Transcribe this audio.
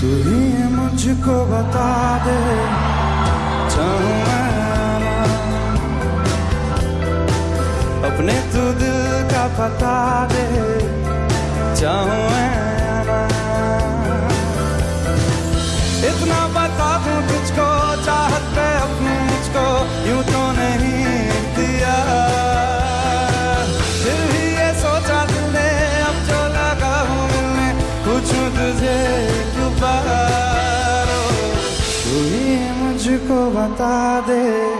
तू ही मुझको बता दे अपने तू दिल का पता दे, चाहूँ इतना बता दूँ तुझको मुझको बता दे।